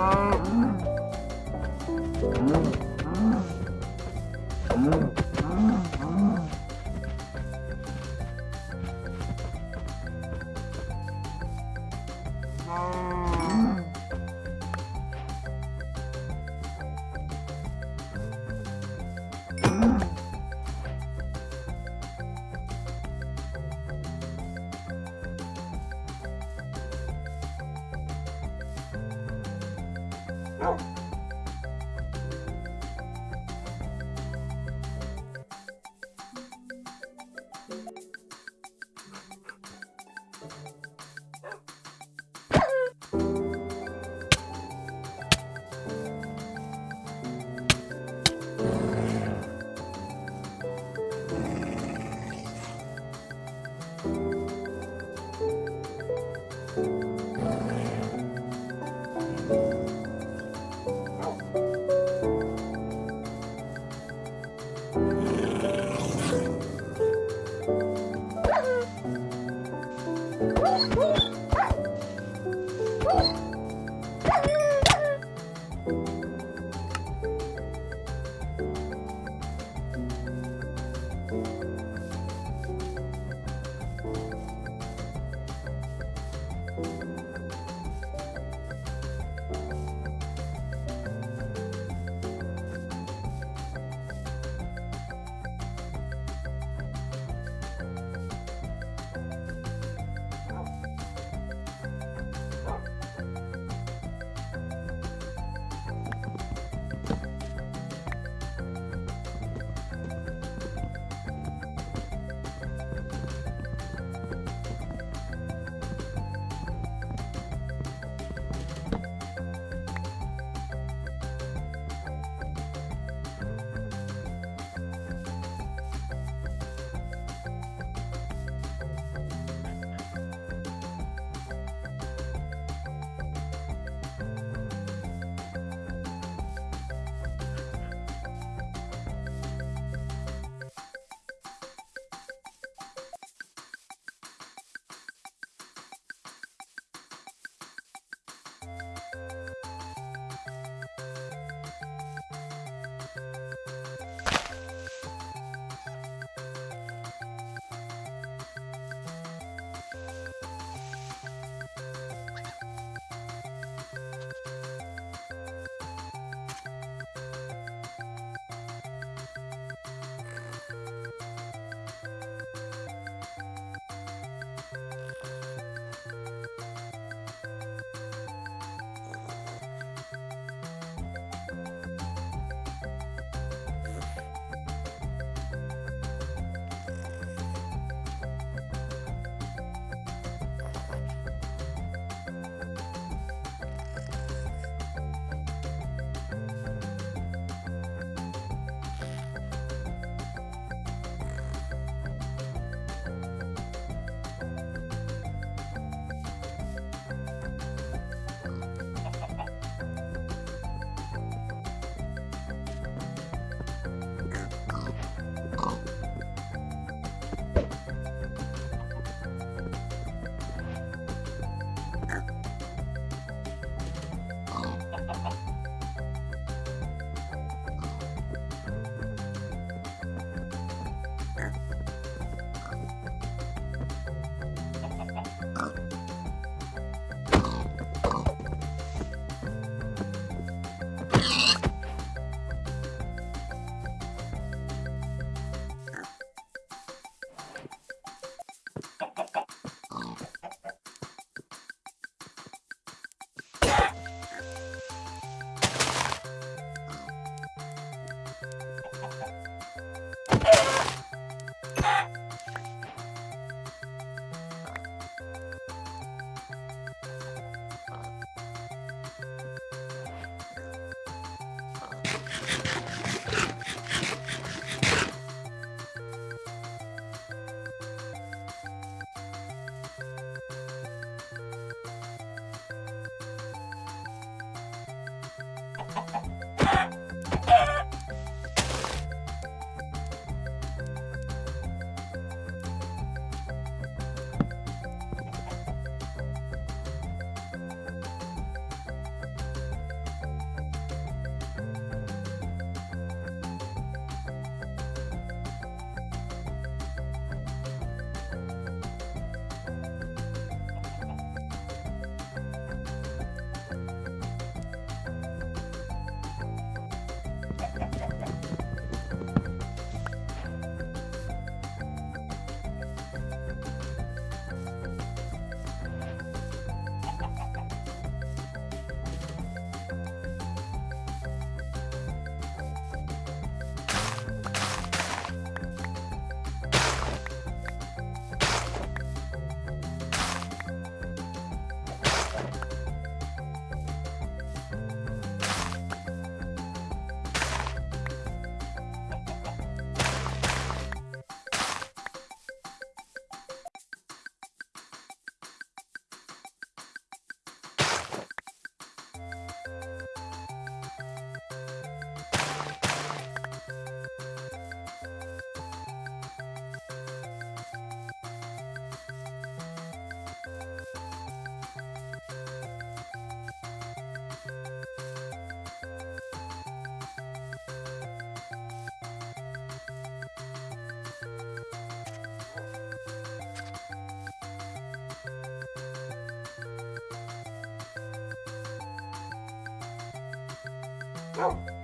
아. 啊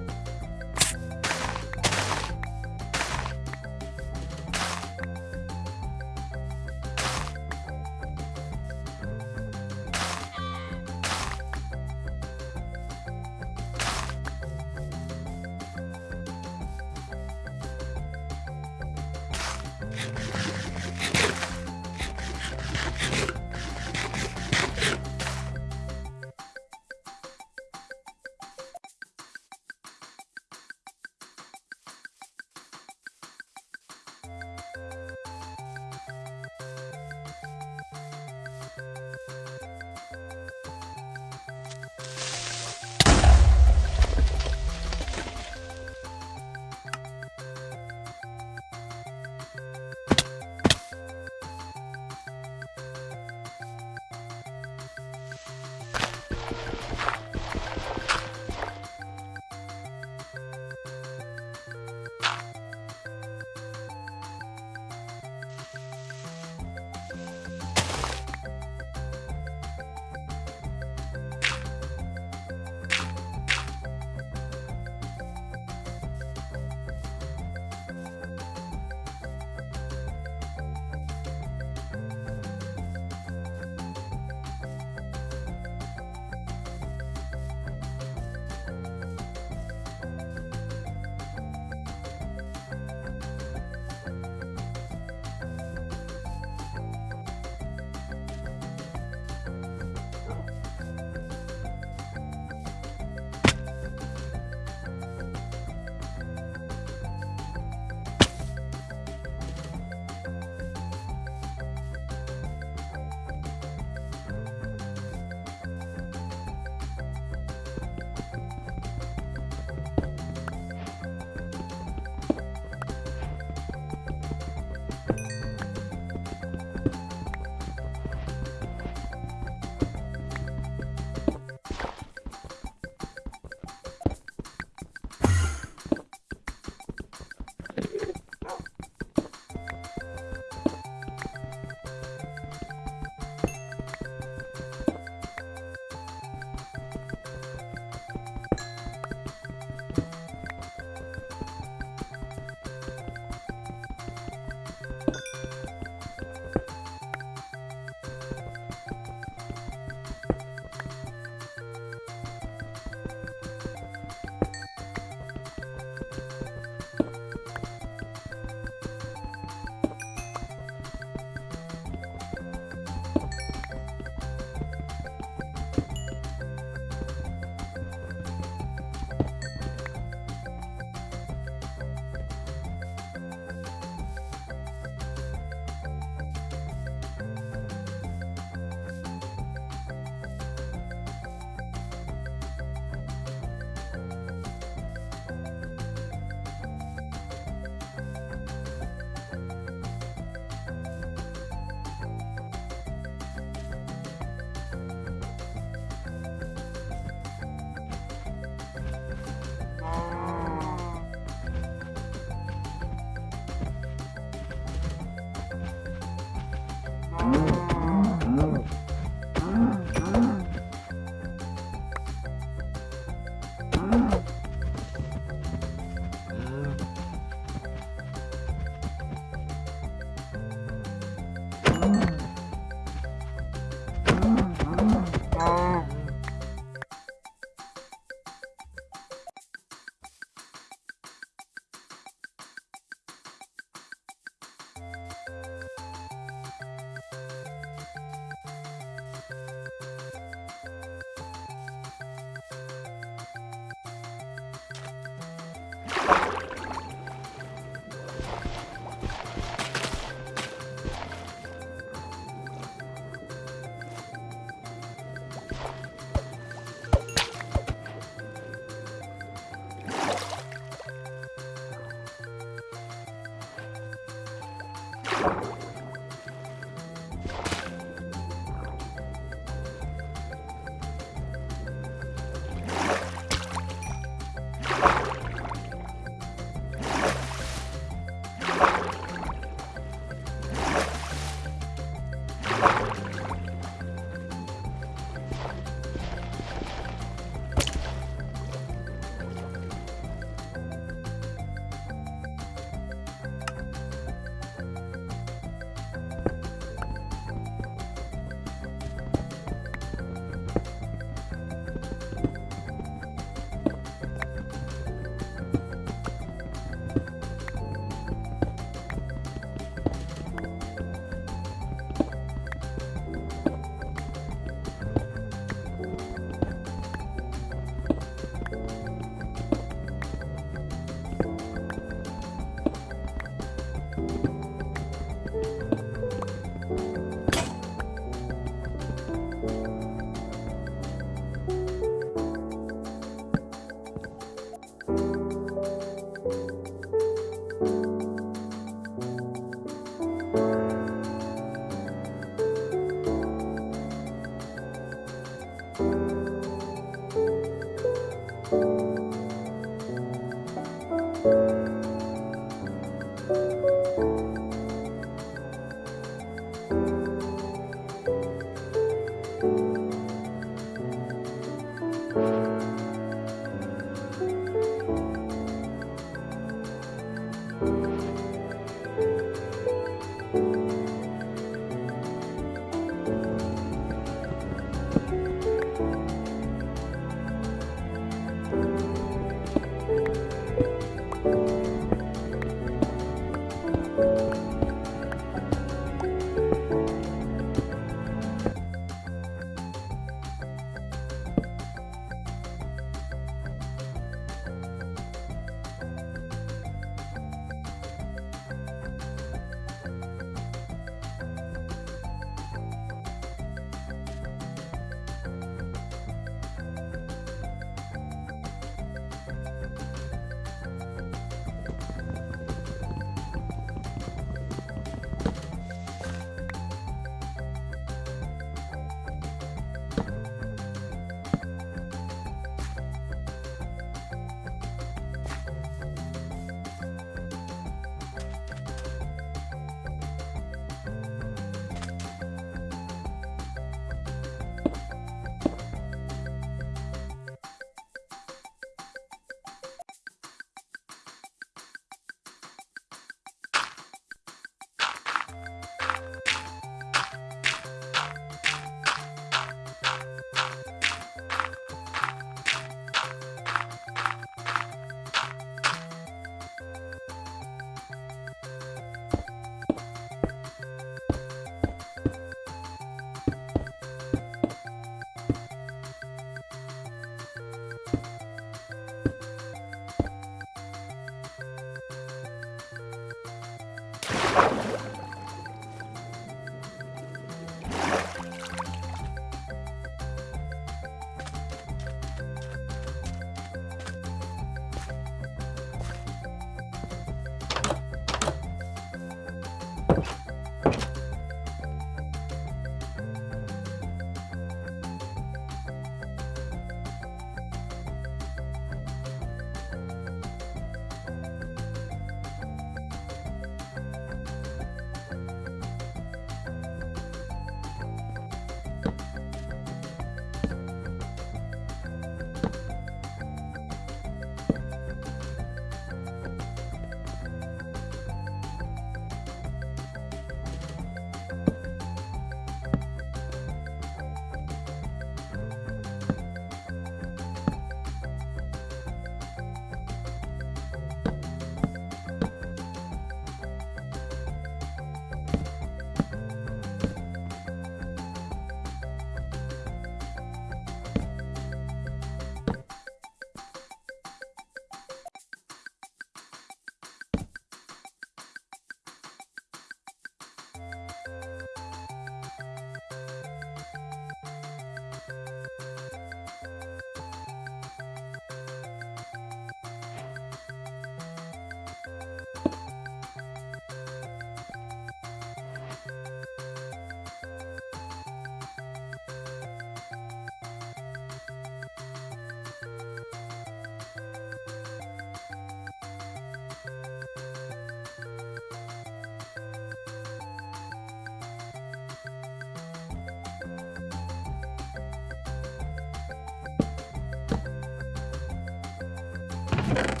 you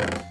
you